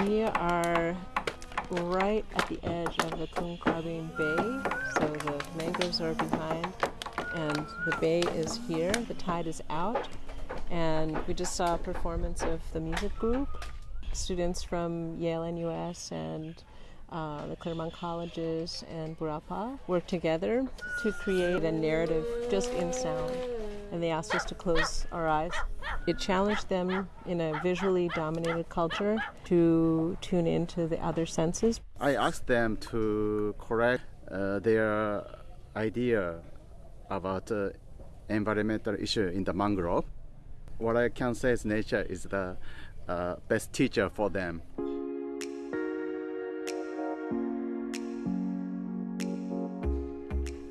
We are right at the edge of the Kung Bay, so the mangroves are behind and the bay is here. The tide is out, and we just saw a performance of the music group. Students from Yale NUS and uh, the Claremont Colleges and Burapha worked together to create a narrative just in sound. And they asked us to close our eyes. It challenged them in a visually dominated culture to tune into the other senses. I asked them to correct uh, their idea about uh, environmental issue in the mangrove. What I can say is nature is the uh, best teacher for them.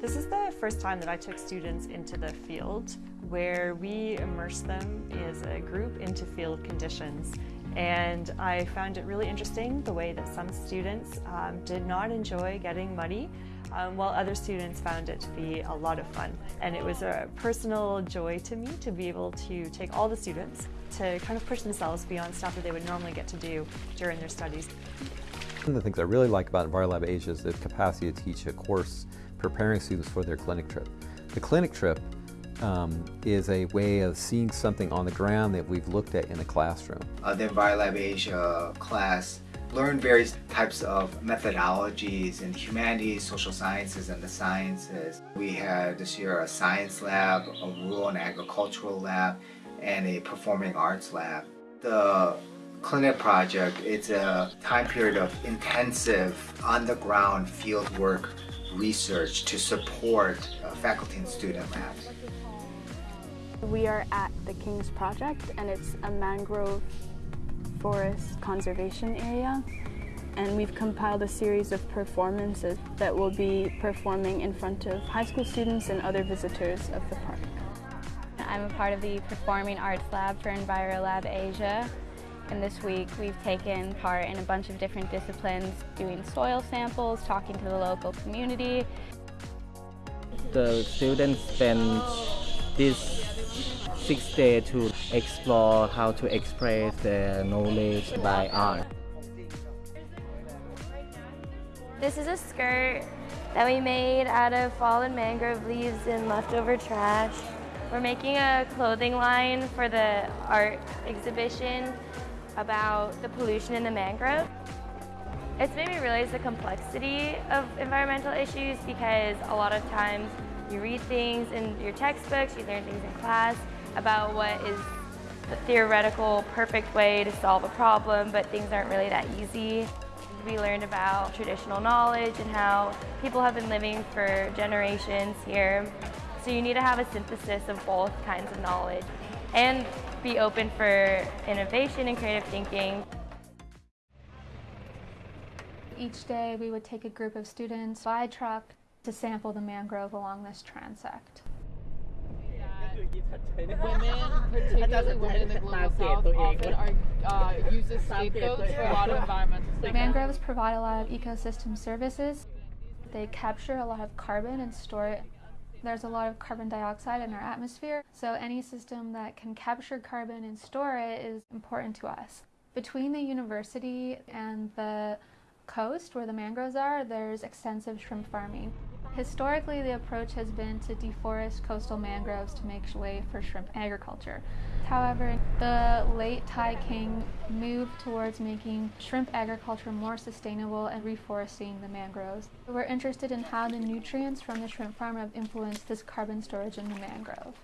This is the first time that I took students into the field where we immerse them as a group into field conditions. And I found it really interesting the way that some students um, did not enjoy getting muddy um, while other students found it to be a lot of fun. And it was a personal joy to me to be able to take all the students to kind of push themselves beyond stuff that they would normally get to do during their studies. One of the things I really like about EnviroLab Asia is the capacity to teach a course preparing students for their clinic trip. The clinic trip um, is a way of seeing something on the ground that we've looked at in the classroom. Uh, the EnviroLab Asia class learned various types of methodologies in humanities, social sciences, and the sciences. We had this year a science lab, a rural and agricultural lab, and a performing arts lab. The clinic project it's a time period of intensive on-the-ground fieldwork research to support uh, faculty and student labs. We are at the King's Project and it's a mangrove forest conservation area and we've compiled a series of performances that we'll be performing in front of high school students and other visitors of the park. I'm a part of the Performing Arts Lab for EnviroLab Asia and this week we've taken part in a bunch of different disciplines, doing soil samples, talking to the local community. The students spend this six days to explore how to express their knowledge by art. This is a skirt that we made out of fallen mangrove leaves and leftover trash. We're making a clothing line for the art exhibition about the pollution in the mangrove. It's made me realize the complexity of environmental issues because a lot of times you read things in your textbooks, you learn things in class about what is the theoretical perfect way to solve a problem, but things aren't really that easy. We learned about traditional knowledge and how people have been living for generations here. So you need to have a synthesis of both kinds of knowledge and be open for innovation and creative thinking. Each day we would take a group of students by truck to sample the mangrove along this transect. Women, particularly women in the global south, often are uh, used as scapegoats for a lot of environmental things. Mangroves provide a lot of ecosystem services. They capture a lot of carbon and store it. There's a lot of carbon dioxide in our atmosphere, so any system that can capture carbon and store it is important to us. Between the university and the coast where the mangroves are, there's extensive shrimp farming. Historically, the approach has been to deforest coastal mangroves to make way for shrimp agriculture. However, the late Thai King moved towards making shrimp agriculture more sustainable and reforesting the mangroves. We're interested in how the nutrients from the shrimp farm have influenced this carbon storage in the mangrove.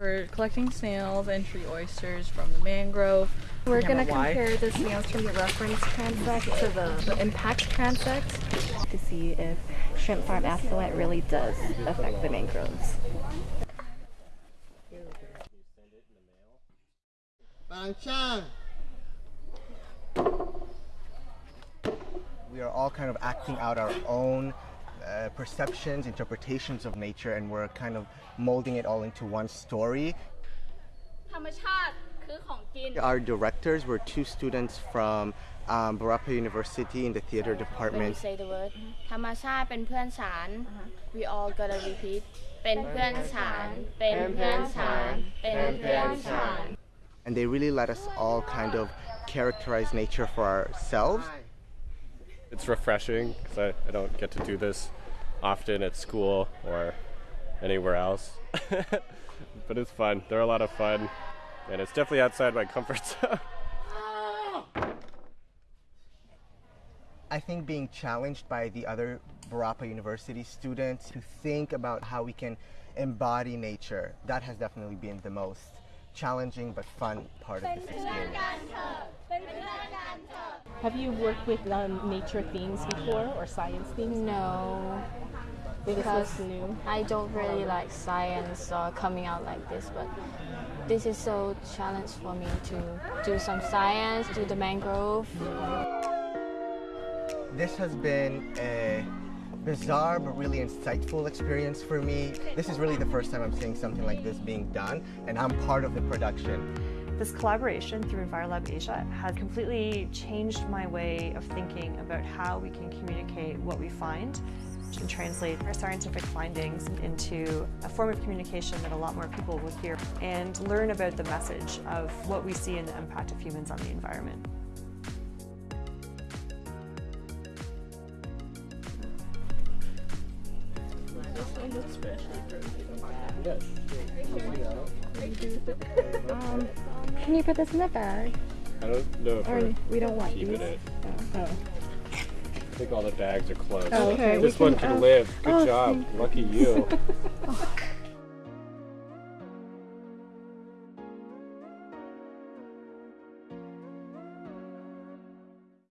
We're collecting snails and tree oysters from the mangrove. We're going to compare the snails from the reference transect to the, the impact transect to see if shrimp farm effluent really does affect the mangroves. We are all kind of acting out our own uh, perceptions, interpretations of nature, and we're kind of molding it all into one story. Our directors were two students from um, Burapha University in the theater department. When you say the word we all gotta repeat and they really let us all kind of characterize nature for ourselves. It's refreshing because I, I don't get to do this often at school or anywhere else. but it's fun. They're a lot of fun and it's definitely outside my comfort zone. I think being challenged by the other Burapha University students to think about how we can embody nature, that has definitely been the most challenging but fun part of this experience. Have you worked with um, nature themes before or science themes? No, because new. I don't really like science or coming out like this, but this is so challenge for me to do some science, do the mangrove. This has been a bizarre but really insightful experience for me. This is really the first time I'm seeing something like this being done, and I'm part of the production. This collaboration through EnviroLab Asia has completely changed my way of thinking about how we can communicate what we find and translate our scientific findings into a form of communication that a lot more people will hear and learn about the message of what we see in the impact of humans on the environment. Um, can you put this in the bag? I don't know Or we're don't want keeping these? it. Oh. I think all the bags are closed. Okay, we this one can, can uh, live. Good oh, job. Lucky you.